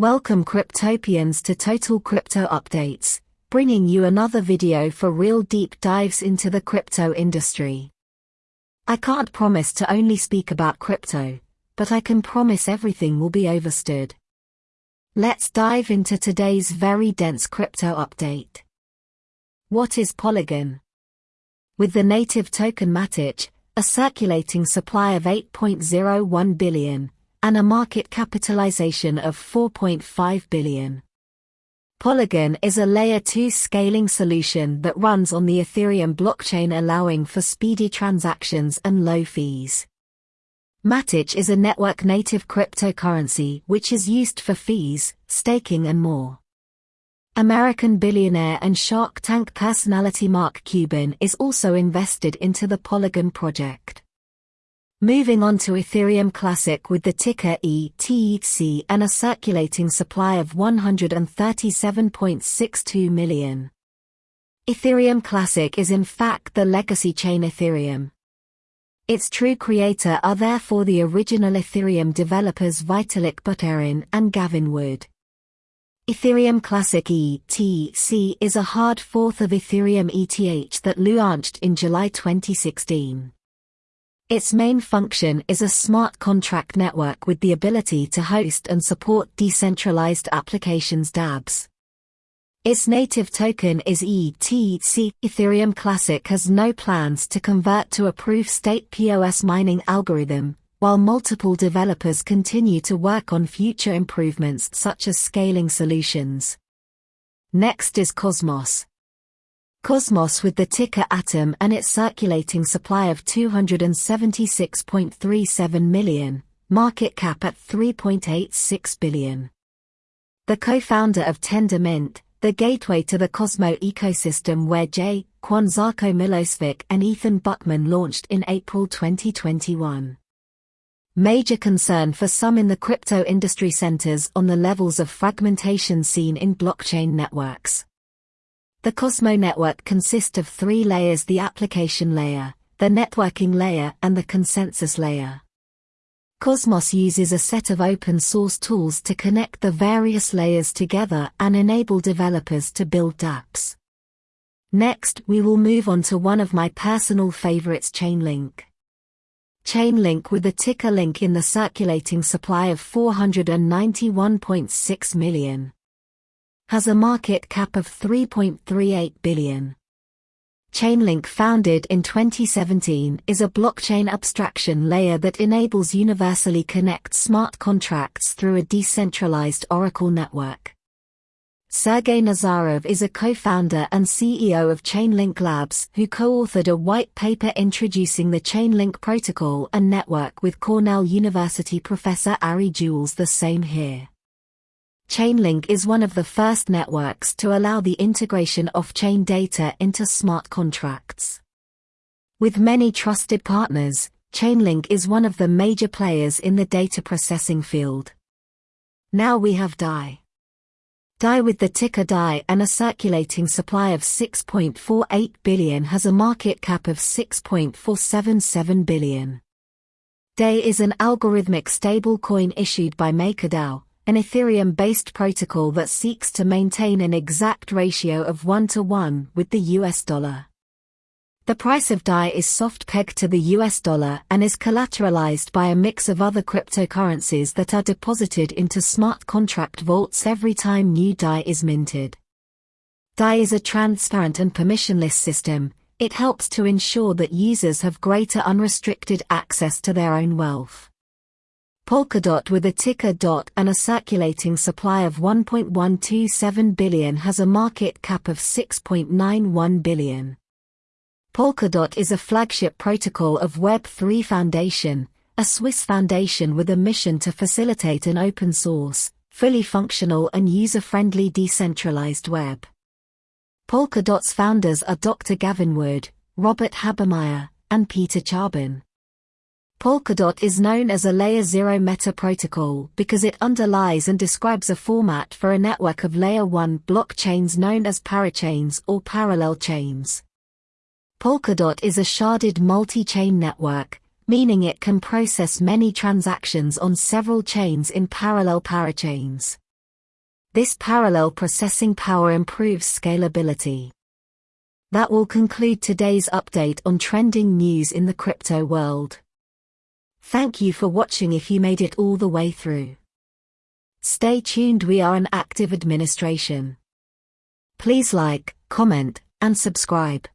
Welcome Cryptopians to Total Crypto Updates, bringing you another video for real deep dives into the crypto industry. I can't promise to only speak about crypto, but I can promise everything will be overstood. Let's dive into today's very dense crypto update. What is Polygon? With the native token Matic, a circulating supply of 8.01 billion, and a market capitalization of 4.5 billion. Polygon is a layer 2 scaling solution that runs on the Ethereum blockchain allowing for speedy transactions and low fees. Matic is a network-native cryptocurrency which is used for fees, staking and more. American billionaire and Shark Tank personality Mark Cuban is also invested into the Polygon project. Moving on to Ethereum Classic with the ticker ETC and a circulating supply of 137.62 million. Ethereum Classic is in fact the legacy chain Ethereum. Its true creator are therefore the original Ethereum developers Vitalik Buterin and Gavin Wood. Ethereum Classic ETC is a hard fork of Ethereum ETH that launched in July 2016. Its main function is a smart contract network with the ability to host and support decentralized applications dApps. Its native token is ETC. Ethereum Classic has no plans to convert to a proof-state POS mining algorithm, while multiple developers continue to work on future improvements such as scaling solutions. Next is Cosmos. Cosmos with the ticker Atom and its circulating supply of 276.37 million, market cap at 3.86 billion. The co-founder of Tendermint, the gateway to the Cosmo ecosystem where Jae Kwon Milosevic and Ethan Buchman launched in April 2021. Major concern for some in the crypto industry centers on the levels of fragmentation seen in blockchain networks. The Cosmo network consists of three layers the application layer, the networking layer and the consensus layer. Cosmos uses a set of open source tools to connect the various layers together and enable developers to build dApps. Next, we will move on to one of my personal favorites Chainlink. Chainlink with the ticker link in the circulating supply of 491.6 million has a market cap of 3.38 billion. Chainlink founded in 2017 is a blockchain abstraction layer that enables universally connect smart contracts through a decentralized Oracle network. Sergey Nazarov is a co-founder and CEO of Chainlink Labs who co-authored a white paper introducing the Chainlink protocol and network with Cornell University professor Ari Juels the same here. Chainlink is one of the first networks to allow the integration of chain data into smart contracts. With many trusted partners, Chainlink is one of the major players in the data processing field. Now we have DAI. DAI with the ticker DAI and a circulating supply of 6.48 billion has a market cap of 6.477 billion. DAI is an algorithmic stablecoin issued by MakerDAO, an Ethereum-based protocol that seeks to maintain an exact ratio of 1 to 1 with the US dollar. The price of DAI is soft pegged to the US dollar and is collateralized by a mix of other cryptocurrencies that are deposited into smart contract vaults every time new DAI is minted. DAI is a transparent and permissionless system, it helps to ensure that users have greater unrestricted access to their own wealth. Polkadot with a ticker DOT and a circulating supply of 1.127 billion has a market cap of 6.91 billion. Polkadot is a flagship protocol of Web3 Foundation, a Swiss foundation with a mission to facilitate an open source, fully functional and user-friendly decentralized web. Polkadot's founders are Dr. Gavin Wood, Robert Habermeier, and Peter Czaban. Polkadot is known as a Layer 0 meta protocol because it underlies and describes a format for a network of Layer 1 blockchains known as parachains or parallel chains. Polkadot is a sharded multi-chain network, meaning it can process many transactions on several chains in parallel parachains. This parallel processing power improves scalability. That will conclude today's update on trending news in the crypto world. Thank you for watching if you made it all the way through. Stay tuned we are an active administration. Please like, comment, and subscribe.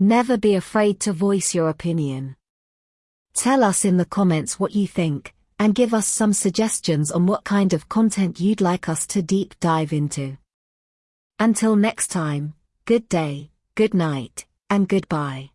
Never be afraid to voice your opinion. Tell us in the comments what you think, and give us some suggestions on what kind of content you'd like us to deep dive into. Until next time, good day, good night, and goodbye.